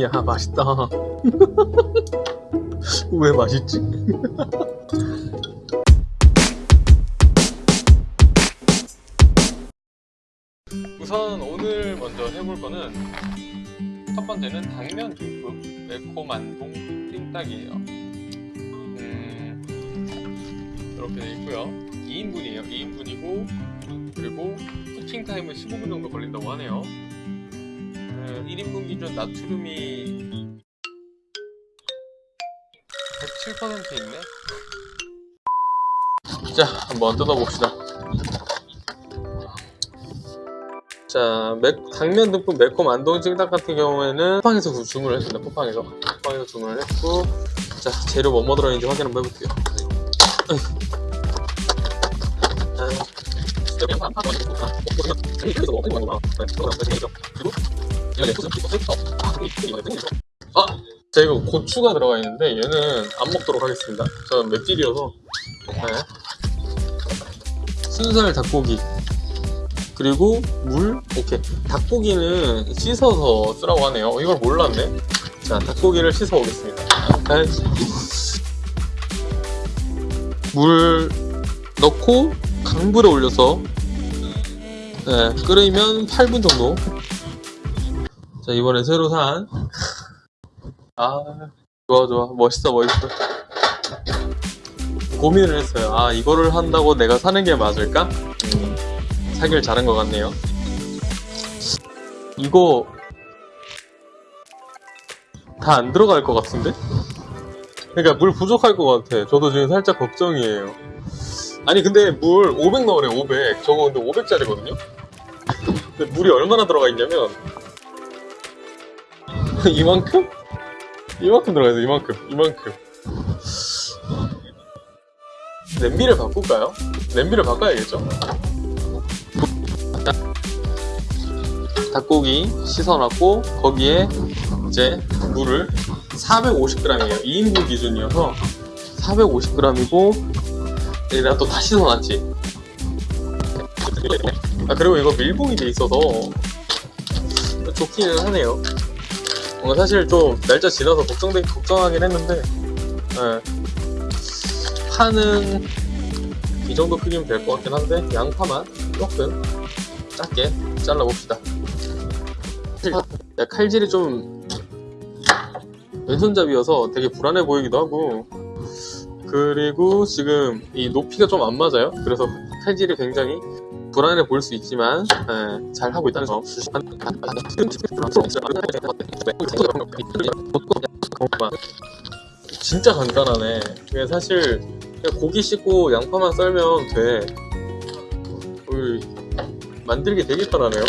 야 맛있다. 왜 맛있지? 우선 오늘 먼저 해볼 거는 첫 번째는 당면 듬뿍 매콤만동 찜닭이에요. 음, 이렇게 되어 있고요. 2인분이에요. 2인분이고 그리고 쿠킹 타임은 15분 정도 걸린다고 하네요 음, 1인분 기준 나트륨이 107% 있네? 자 한번 뜯어봅시다. 자 매, 당면 듬뿍 매콤 안동 찜닭 같은 경우에는 쿠팡에서 주문을 했습니다 쿠팡에서. 쿠팡에서 주문을 했고 자 재료 뭐뭐 들어있는지 확인 한번 해볼게요. 아! 자 이거 고추가 들어가 있는데 얘는 안 먹도록 하겠습니다. 저는 맵찔이어서. 네. 순살 닭고기. 그리고 물 오케이. 닭고기는 씻어서 쓰라고 하네요. 이걸 몰랐네. 자 닭고기를 씻어 오겠습니다. 물 넣고 강불에 올려서 네, 끓이면 8분 정도. 자 이번에 새로 산. 아 좋아 좋아. 멋있어 멋있어. 고민을 했어요. 아 이거를 한다고 내가 사는 게 맞을까? 음, 사길 잘한 것 같네요. 이거 다 안 들어갈 것 같은데? 그러니까 물 부족할 것 같아. 저도 지금 살짝 걱정이에요 아니 근데 물 500 넣으래 500 저거 근데 500짜리거든요? 근데 물이 얼마나 들어가 있냐면 이만큼? 이만큼 들어가 있어 이만큼 이만큼 냄비를 바꿀까요? 냄비를 바꿔야겠죠? 닭고기 씻어놨고 거기에 이제 물을 450g이에요 2인분 기준이어서 450g이고 얘가 또 다 씻어놨지. 아 그리고 이거 밀봉이 돼 있어서 좋기는 하네요. 어, 사실 좀 날짜 지나서 걱정되, 걱정하긴 했는데 예. 파는 이 정도 크기면 될 것 같긴 한데 양파만 조금 작게 잘라봅시다. 칼질이 좀 왼손잡이여서 되게 불안해 보이기도 하고 그리고 지금 이 높이가 좀 안 맞아요. 그래서 칼질이 굉장히 불안해 보일 수 있지만 네, 잘 하고 있다는 점. 진짜 간단하네. 사실 고기 씻고 양파만 썰면 돼. 어이, 만들기 되게 편하네요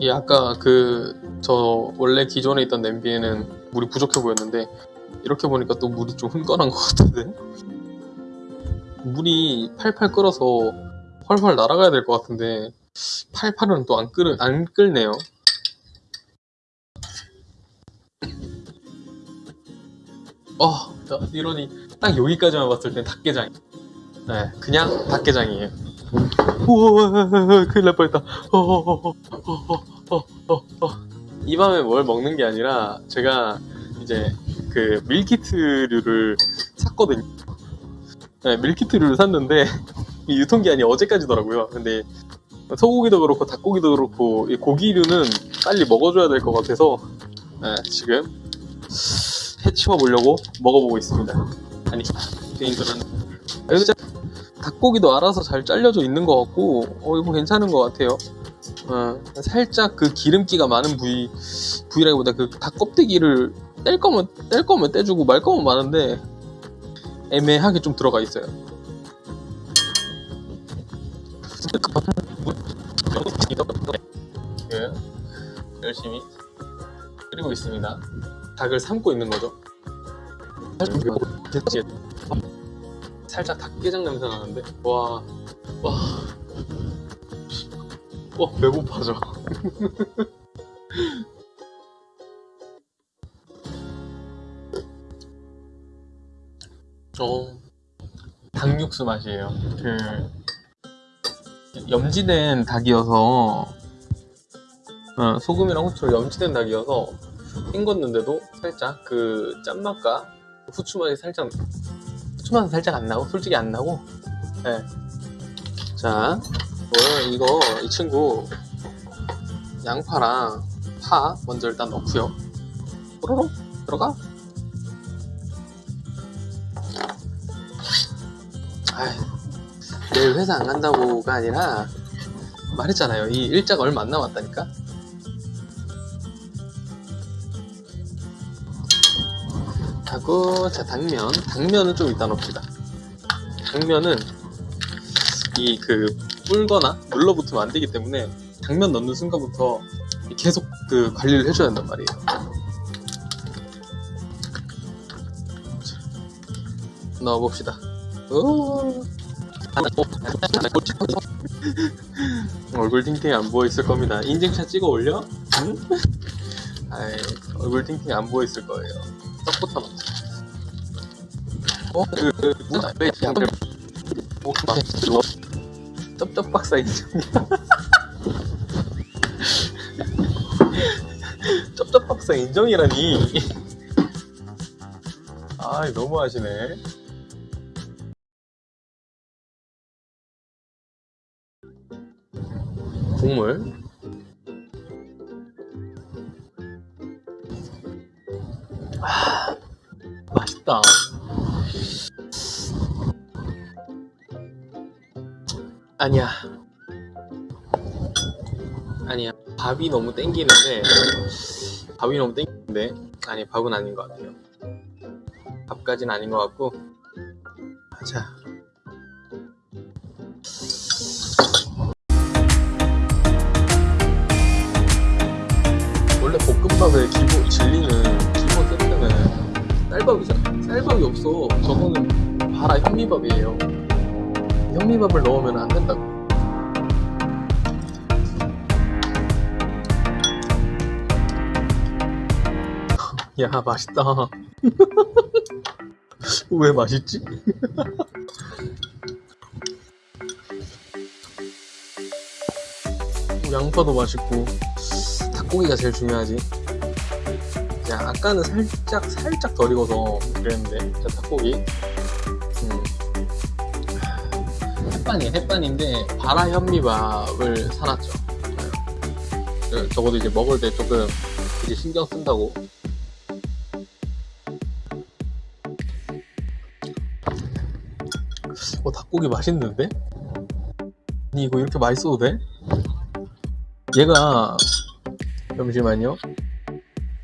이 아까 그 저 원래 기존에 있던 냄비에는 물이 부족해 보였는데 이렇게 보니까 또 물이 좀 흥건한 것 같은데? 물이 팔팔 끓어서 훨훨 날아가야 될 것 같은데 팔팔은 또 안 끓, 안 끓네요. 어 이러니 딱 여기까지만 봤을 땐 닭게장. 네 그냥 닭게장이에요 우와 큰일 날 뻔했다. 이 밤에 뭘 먹는 게 아니라 제가 이제 그 밀키트류를 샀거든요. 네, 밀키트류를 샀는데 유통기한이 어제까지더라고요. 근데 소고기도 그렇고 닭고기도 그렇고 이 고기류는 빨리 먹어줘야 될 것 같아서 네, 지금 해치워 보려고 먹어보고 있습니다. 아니 개인적으로는 닭고기도 알아서 잘 잘려져 있는 것 같고 어 이거 괜찮은 것 같아요. 어, 살짝 그 기름기가 많은 부위 부위라기보다 그 닭 껍데기를 뗄 거면 뗄 거면 떼주고 말 거면 많은데 애매하게 좀 들어가 있어요. 예, 열심히 끓이고 있습니다. 닭을 삶고 있는 거죠 살짝 닭게장 냄새 나는데? 와 와. 와 배고파져. 어 닭육수 맛이에요. 그 염지된 닭이어서 어, 소금이랑 후추를 염지된 닭이어서 헹궜는데도 살짝 그 짠맛과 후추 맛이 살짝 후추 맛은 살짝 안 나고 솔직히 안 나고. 네. 자 오늘 이거 이 친구 양파랑 파 먼저 일단 넣고요. 뽀로로 들어가. 아이, 내일 회사 안 간다고가 아니라 말했잖아요. 이 일자가 얼마 안 남았다니까 하고 자 당면. 당면은 좀 이따 넣읍시다. 당면은 이 그 불거나 눌러붙으면 안 되기 때문에 당면 넣는 순간부터 계속 그 관리를 해줘야 한단 말이에요. 자, 넣어봅시다. 오. 얼굴 팅팅 안 부어 있을 겁니다. 인증샷 찍어 올려? 응? 아이, 얼굴 팅팅 안 부어 있을 거예요. 떡부터 쩝쩝 박사 인정이야. 쩝쩝 박사 인정이라니. 아이, 너무 하시네. 국물. 맛있다. 아니야. 아니야. 밥이 너무 땡기는데, 밥이 너무 땡기는데, 아니, 밥은 아닌 것 같아요. 밥까지는 아닌 것 같고, 자. 원래 볶음밥의 기본, 진리는, 기본 세트는 쌀밥이잖아. 쌀밥이 없어. 저거는 봐라 현미밥이에요. 현미밥을 넣으면 안 된다고. 야 맛있다. 왜 맛있지? 양파도 맛있고 닭고기가 제일 중요하지. 자, 아까는 살짝 살짝 덜 익어서 그랬는데 자 닭고기 햇반이에요 햇반인데 바라 현미밥을 사놨죠 네. 적어도 이제 먹을 때 조금 이제 신경 쓴다고 어 닭고기 맛있는데? 아니 이거 이렇게 맛있어도 돼? 얘가 잠시만요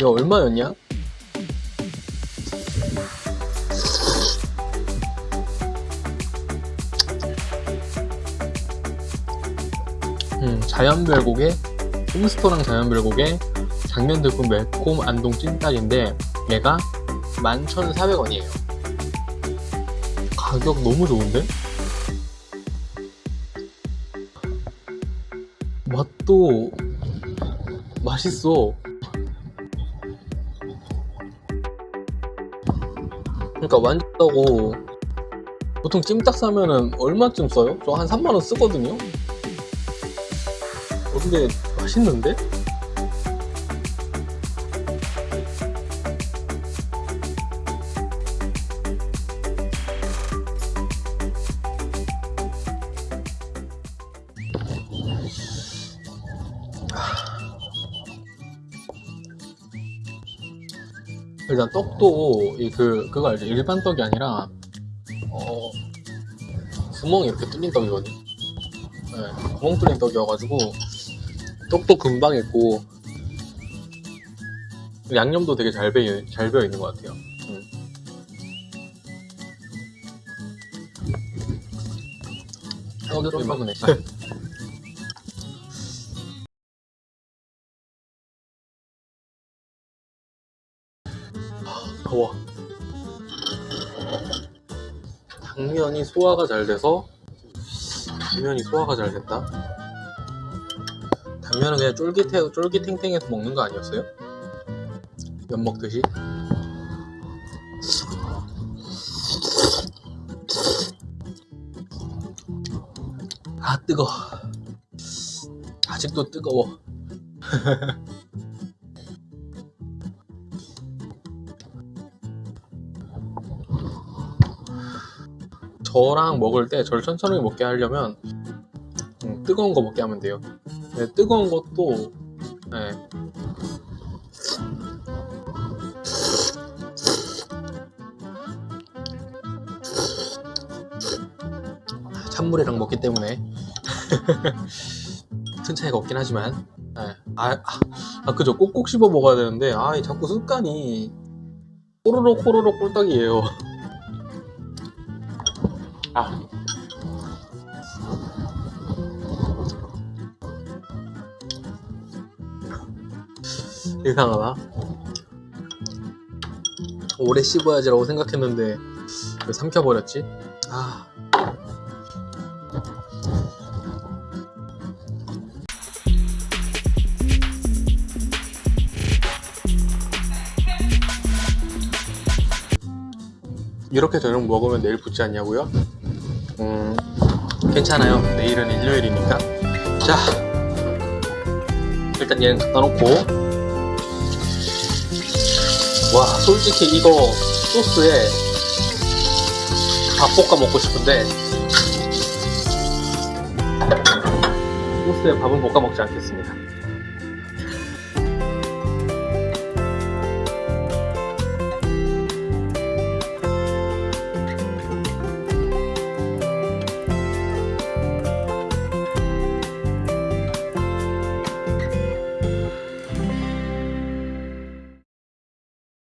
이거 얼마였냐? 음, 자연별곡의 홈스토랑 자연별곡의 장면들꾼 매콤 안동 찜닭인데 얘가 11,400원이에요 가격 너무 좋은데? 맛도 맛있어 그러니까 완전 고 보통 찜닭 사면은 얼마쯤 써요? 저 한 3만원 쓰거든요? 어, 근데 맛있는데? 일단 떡도 이그 그거 알죠? 일반 떡이 아니라 어 구멍이 이렇게 뚫린 떡이거든요. 네, 구멍 뚫린 떡이어가지고 떡도 금방 익고 양념도 되게 잘 배어 잘 배어 있는 것 같아요. 음. 떡이 좀 먹으네. 더워. 당면이 소화가 잘 돼서 당면이 소화가 잘 됐다. 당면은 그냥 쫄깃해, 쫄깃탱탱해서 먹는 거 아니었어요? 면 먹듯이? 아 뜨거 아직도 뜨거워 저랑 먹을 때 저를 천천히 먹게 하려면 음, 뜨거운 거 먹게 하면 돼요 네, 뜨거운 것도 네. 찬물이랑 먹기 때문에 큰 차이가 없긴 하지만 네. 아, 아, 아, 그죠 꼭꼭 씹어 먹어야 되는데 아이 자꾸 습관이 꼬르륵 꼬르륵 꿀떡이에요 아 이상하다 오래 씹어야지라고 생각했는데 왜 삼켜버렸지? 아 이렇게 저녁 먹으면 내일 붙지 않냐고요? 음, 괜찮아요. 내일은 일요일이니까. 자, 일단 얘는 갖다 놓고. 와, 솔직히 이거 소스에 밥 볶아 먹고 싶은데, 소스에 밥은 볶아 먹지 않겠습니다.